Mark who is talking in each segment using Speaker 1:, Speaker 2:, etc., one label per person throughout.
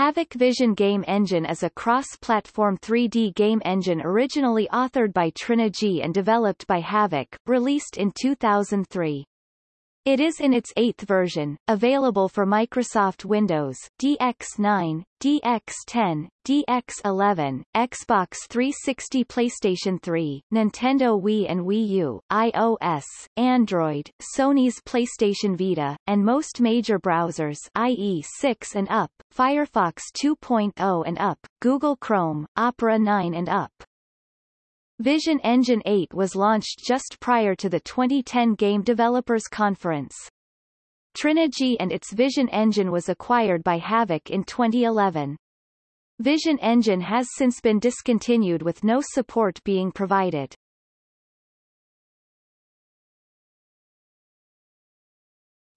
Speaker 1: Havok Vision Game Engine is a cross-platform 3D game engine originally authored by Trinigy and developed by Havok, released in 2003. It is in its eighth version, available for Microsoft Windows, DX9, DX10, DX11, Xbox 360 PlayStation 3, Nintendo Wii and Wii U, iOS, Android, Sony's PlayStation Vita, and most major browsers IE 6 and up, Firefox 2.0 and up, Google Chrome, Opera 9 and up. Vision Engine 8 was launched just prior to the 2010 Game Developers Conference. Trinigy and its Vision Engine was acquired by Havok in 2011. Vision Engine has since been discontinued with no support being provided.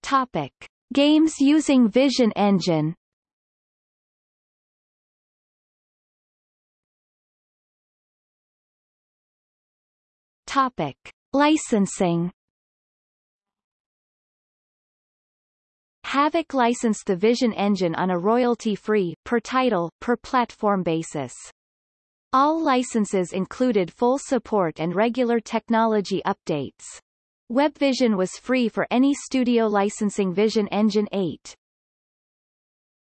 Speaker 1: Topic. Games using Vision Engine Topic. Licensing Havok licensed the Vision engine on a royalty-free, per title, per platform basis. All licenses included full support and regular technology updates. WebVision was free for any studio licensing Vision Engine 8.